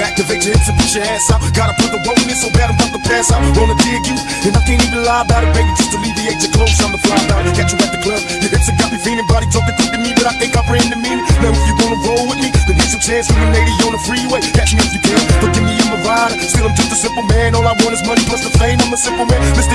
Activate your hips and push your ass out. Gotta put the woman in so bad I'm about to pass out. Wanna dig you, and I can't even lie about it, baby. Just alleviate your clothes, I'm the fly about it. Got you at the club, your hips have got me feeling, body talking through to me, but I think I bring the meaning. Now if you wanna roll with me, then get some chance for a lady on the freeway. Catch me if you can, forgive me, I'm a rider. Still I'm just a simple man. All I want is money plus the fame. I'm a simple man. Mr.